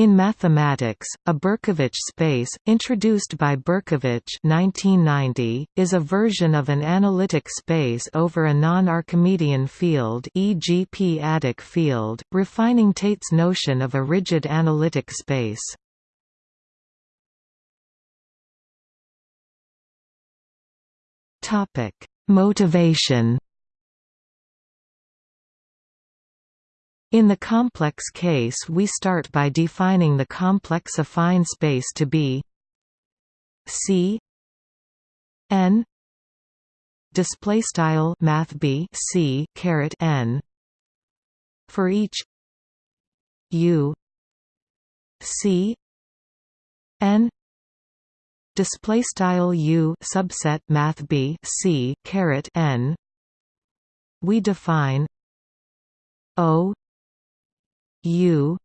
In mathematics, a Berkovich space, introduced by Berkovich 1990, is a version of an analytic space over a non-Archimedean field e.g. p-adic field, refining Tate's notion of a rigid analytic space. Motivation In the complex case we start by defining the complex affine space to be C n display style math b c caret n. For each u c n display style u subset math b c caret n we define o U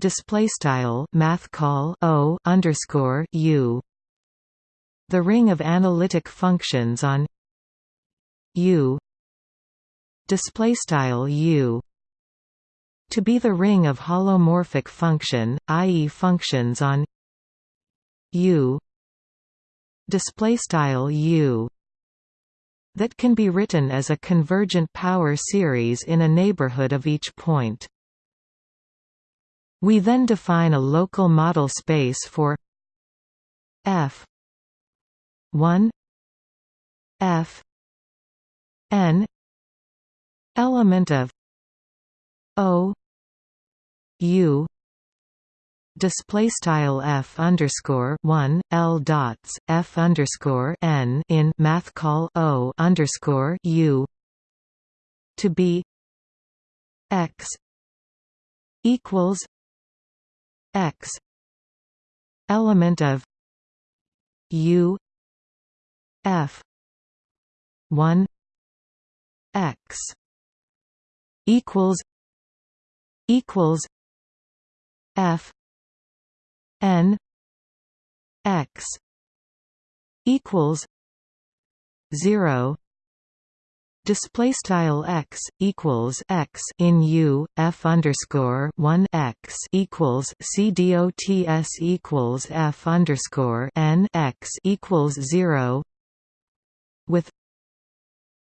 display style math call O underscore U the ring of analytic functions on U display style U to be the ring of holomorphic function i.e. functions on U display style U that can be written as a convergent power series in a neighborhood of each point we then define a local model space for f 1 f n element of o u display style f underscore one l dots f underscore n in math call o underscore u to be x equals x. Element of u. F. 1 x. equals equals f. N. X. equals 0 display style x equals x in u f underscore 1 x equals c dots equals f underscore n x equals 0 with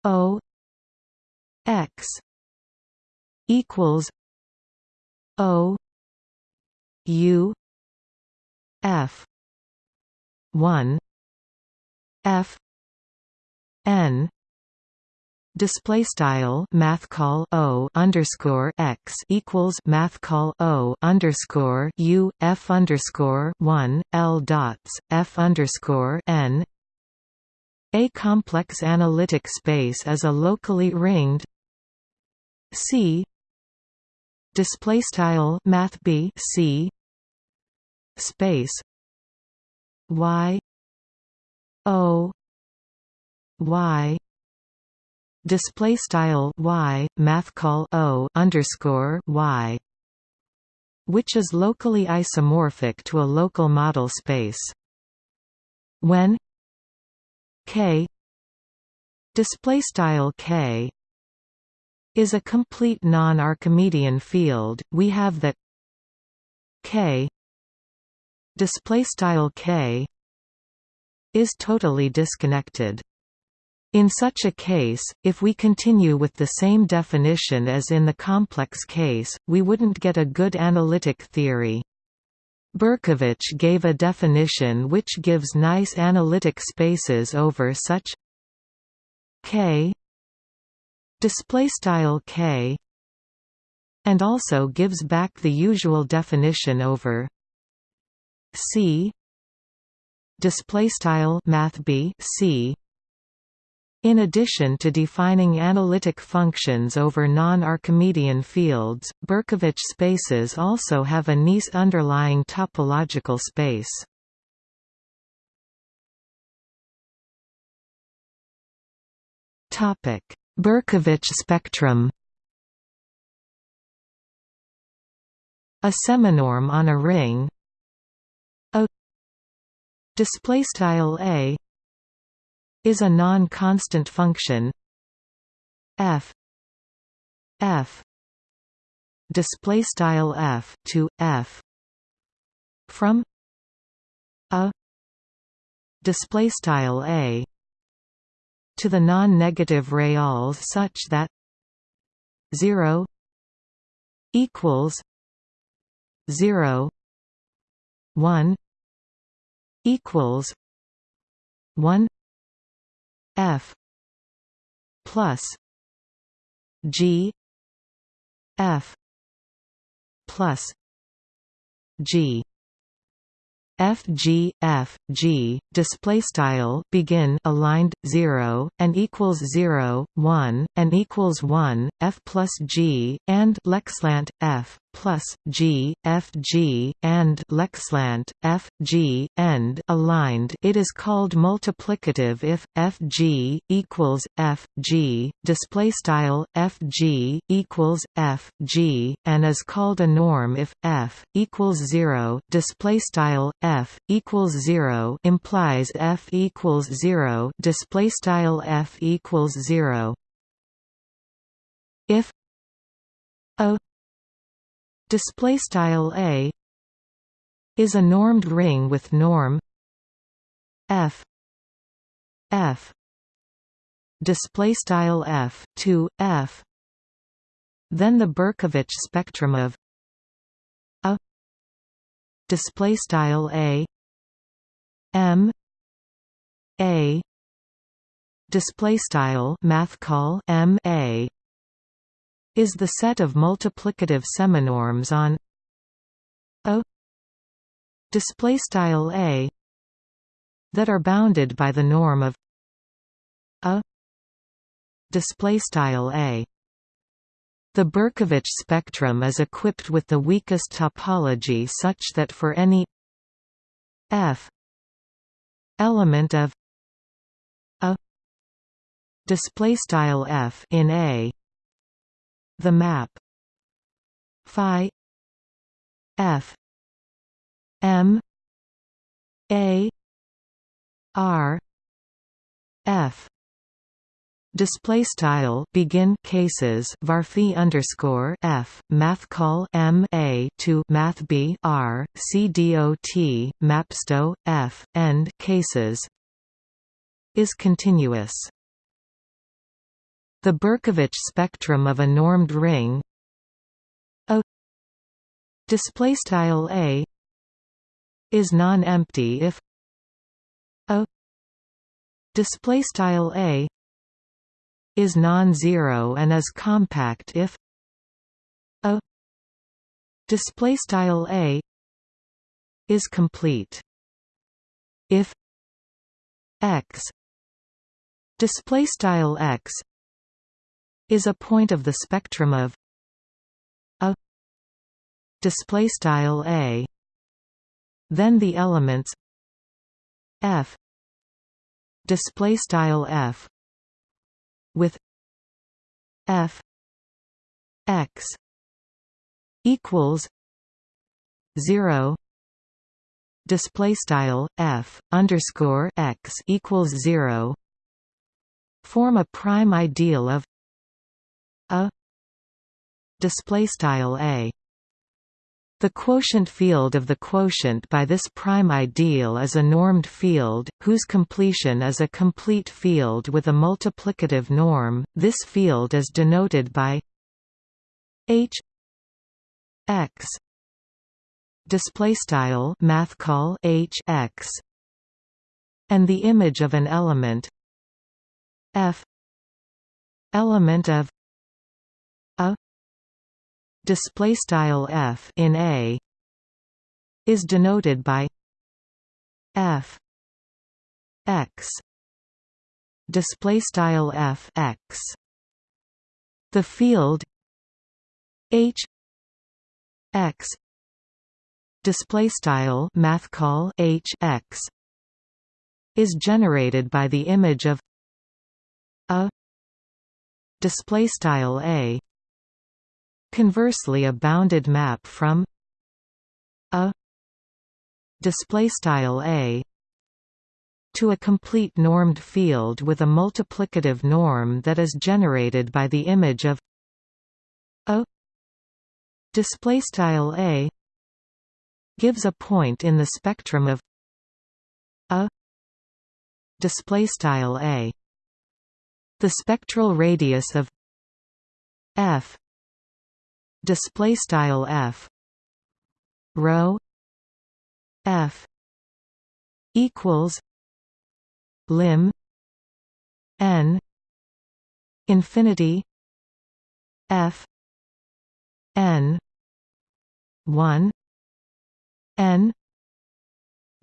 o x equals o u f 1 f n display style math call o underscore x equals math call o underscore u f underscore one l dots f underscore n. A complex analytic space is a locally ringed C display style math b C space y o y display style y math call o underscore y which is locally isomorphic to a local model space. When k display style k is a complete non-archimedean field we have that k display style k is totally disconnected in such a case, if we continue with the same definition as in the complex case, we wouldn't get a good analytic theory. Berkovich gave a definition which gives nice analytic spaces over such K display style K and also gives back the usual definition over C display style math B C in addition to defining analytic functions over non-Archimedean fields, Berkovich spaces also have a nice underlying topological space. Berkovich spectrum A seminorm on a ring a display style a is a non-constant function. F. F. Display style f to f. From a display style a to the non-negative reals such that 0 equals 0 1 equals 1 f plus g f plus g F G F G display style begin aligned 0 and equals 0 1 and equals 1 F plus G and lexlant F plus G F G and lexlant F G end aligned. It is called multiplicative if F G equals F G. Display style F G equals F G and is called a norm if F equals 0 display style F equals 0 implies F equals 0 display style F equals 0 if a display style a is a normed ring with norm f f display style f to f. Then the Berkovich spectrum of a display style a m a display style math call m a is the set of multiplicative seminorms on a display style a that are bounded by the norm of a display style a. The Berkovich spectrum is equipped with the weakest topology such that for any f element of a display style f in a the map. Phi. F. M. A. R. F. Display style begin cases varphi underscore f math call m a to math b r c dot mapsto f end cases. Is continuous. The Berkovich spectrum of a normed ring. A display style a is non-empty if a display style a is non-zero and is compact if a display style a is complete. If x display style x is a point of the spectrum of a display style a. Then the elements f display style f with f x equals 0 display style f underscore x equals 0 form a prime ideal of a display style a the quotient field of the quotient by this prime ideal is a normed field, whose completion is a complete field with a multiplicative norm. This field is denoted by h x display style math call h x and the image of an element f element of display style f in a is denoted by f x display style f x. The field h x display style math call h x is generated by the image of a display style a conversely a bounded map from a display style a to a complete normed field with a multiplicative norm that is generated by the image of a display style a gives a point in the spectrum of a display style a. The spectral radius of f display style f. Rho f equals lim n infinity f n 1 n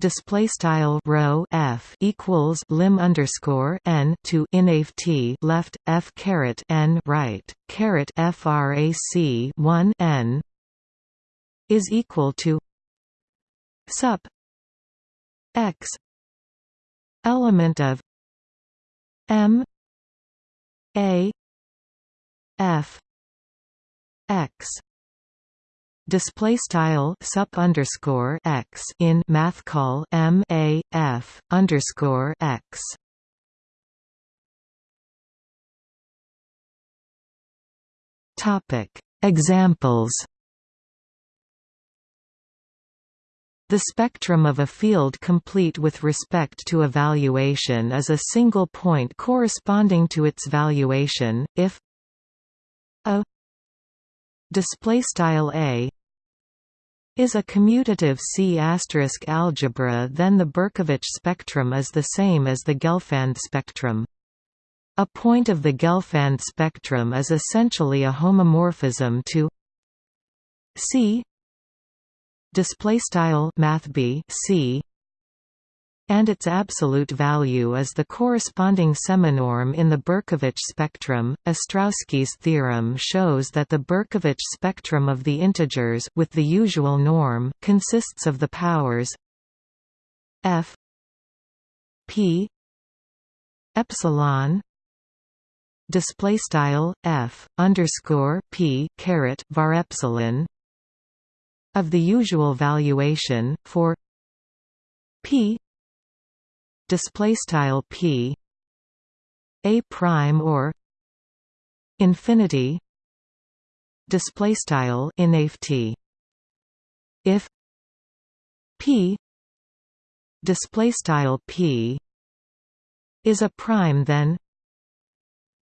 display style rho f equals lim underscore n to inaf t left f caret n right caret frac 1 n is equal to sup x element of m a f x display style sup underscore x in math call m a f underscore x. Topic Examples The spectrum of a field complete with respect to evaluation is a single point corresponding to its valuation, if a display style a is a commutative C** algebra then the Berkovich spectrum is the same as the Gelfand spectrum. A point of the Gelfand spectrum is essentially a homomorphism to C display style math C and its absolute value is the corresponding seminorm in the Berkovich spectrum. Ostrowski's theorem shows that the Berkovich spectrum of the integers with the usual norm consists of the powers f p epsilon display style f underscore p caret var epsilon of the usual valuation for p display style p a prime or infinity display style inft if p display style p is a prime then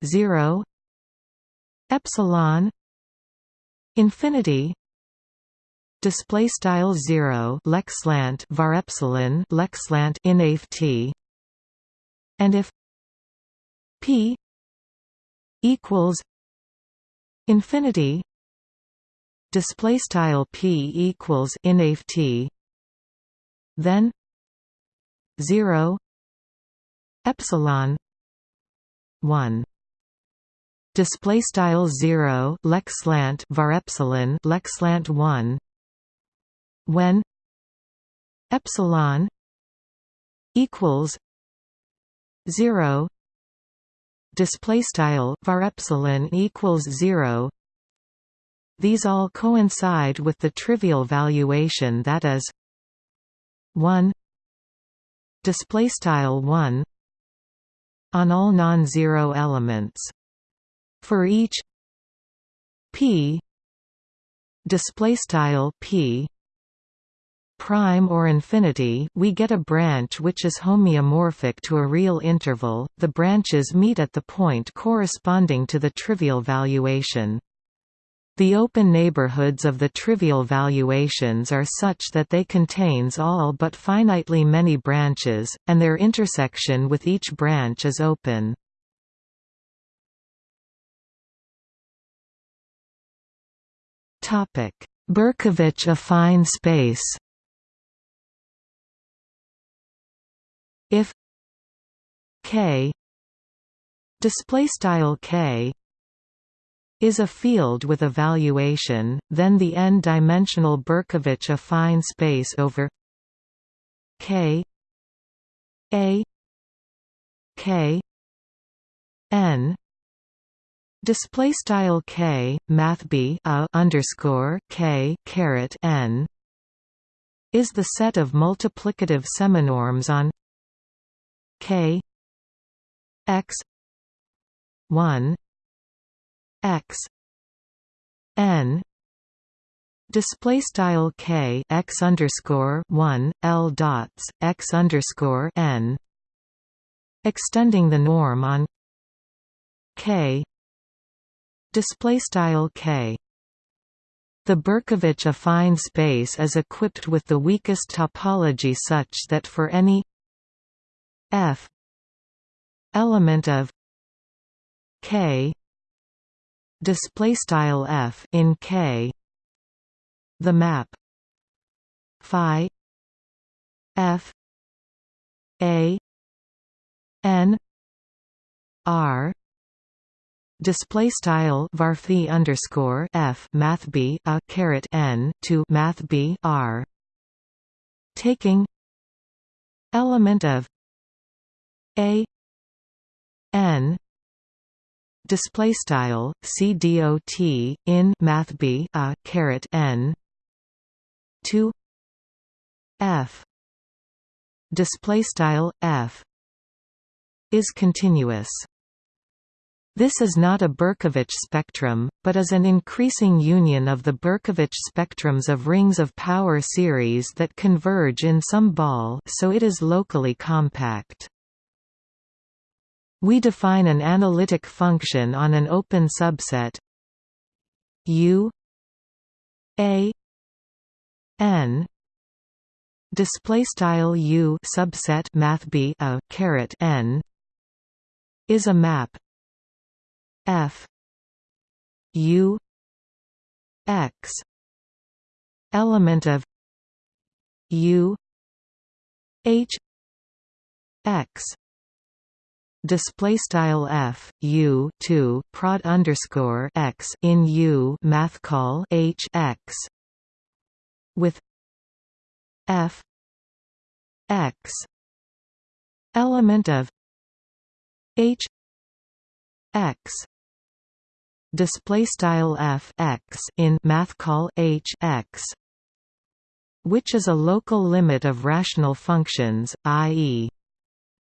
0 epsilon infinity display style 0 lexlant var epsilon lexlant inft and if p equals infinity display style p equals inft then 0 epsilon 1 display style 0 lexlant var epsilon lexlant 1 when epsilon equals 0 display style var epsilon equals 0 these all coincide with the trivial valuation that is 1 display style 1 on all non-zero elements. For each p display style p prime or infinity we get a branch which is homeomorphic to a real interval, the branches meet at the point corresponding to the trivial valuation. The open neighborhoods of the trivial valuations are such that they contains all but finitely many branches, and their intersection with each branch is open. Berkovich affine space if k display style k is a field with a valuation, then the n-dimensional Berkovich affine space over k a k n display style k math b a underscore k caret n is the set of multiplicative seminorms on k x 1 x n display style k x underscore 1 l dots x underscore n. Extending the norm on k. Display style k. The Berkovich affine space is equipped with the weakest topology such that for any f. Element of k. Display style f in k. The map. Phi. F. A. N. R. Display style varphi underscore f math b a caret n to math b r. Taking. Element of a n display style c dot in math b a caret n 2 f display style f is continuous this is not a Berkovich spectrum, but is an increasing union of the Berkovich spectrums of rings of power series that converge in some ball so it is locally compact. We define an analytic function on an open subset. U A N display style U subset math B a caret N is a map. F u x element of u h x display style f u 2 prod underscore x in u math call h x with f x element of h x display style f x in math call h x which is a local limit of rational functions i.e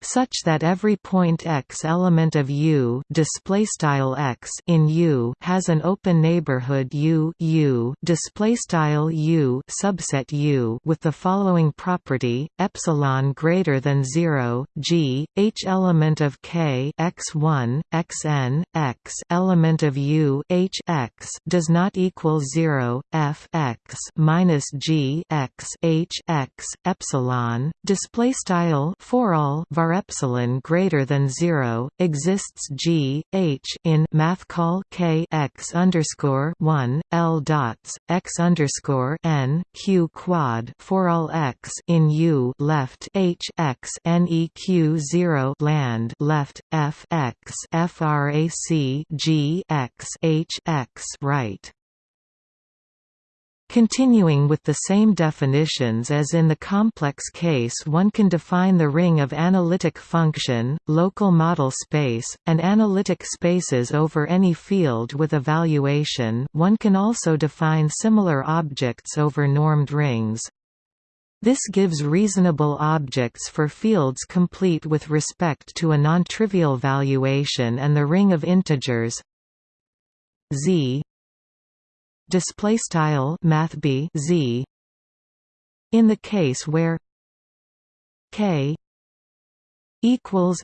such that every point x element of U display style x in U has an open neighborhood U U display style U subset U with the following property epsilon greater than 0 g h element of k x1 xn x element of U h x does not equal 0 f x minus g x h x epsilon display style for all var epsilon greater than zero exists G H in math call K x underscore one L dots x underscore n Q quad for all x in U left H X N E Q zero land left F x FRAC G x H x right Continuing with the same definitions as in the complex case one can define the ring of analytic function, local model space, and analytic spaces over any field with evaluation. One can also define similar objects over normed rings. This gives reasonable objects for fields complete with respect to a non-trivial valuation and the ring of integers. Z display style math b z. In the case where k equals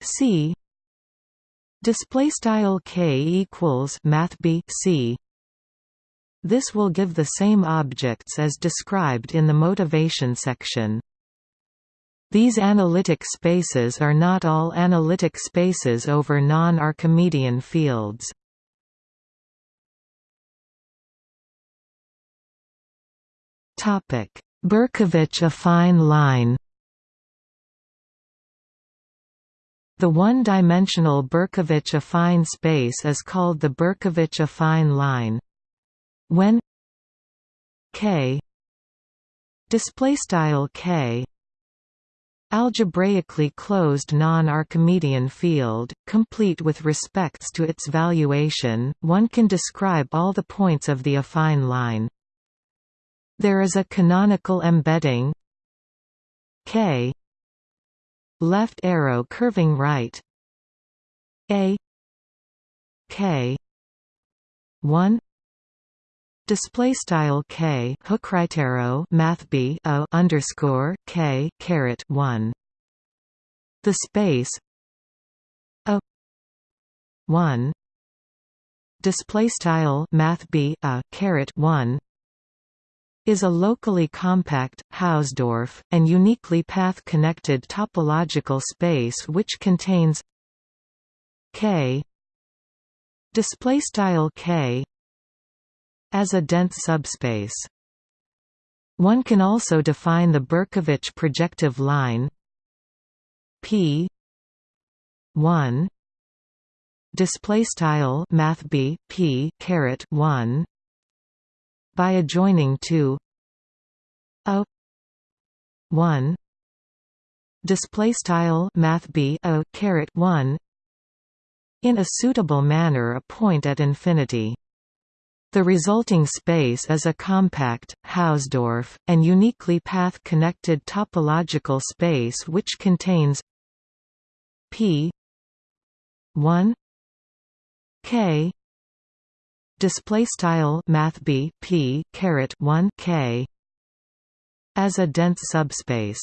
c display style k equals math b c. This will give the same objects as described in the motivation section. These analytic spaces are not all analytic spaces over non-Archimedean fields. Topic: Berkovich affine line. The one-dimensional Berkovich affine space is called the Berkovich affine line. When k display style k algebraically closed non-Archimedean field, complete with respects to its valuation, one can describe all the points of the affine line. There is a canonical embedding. K. Left arrow curving right. A. K. 1 display style k. Hook right arrow math b o underscore k caret 1 the space. A 1 display style math b a caret 1 is a locally compact, Hausdorff, and uniquely path-connected topological space which contains K K as a dense subspace. One can also define the Berkovich projective line P 1 display style math b p caret 1 by adjoining to a 1 display style math b a caret 1 in a suitable manner a point at infinity. The resulting space is a compact, Hausdorff, and uniquely path-connected topological space which contains P 1 K display style math b p caret 1 k. As a dense subspace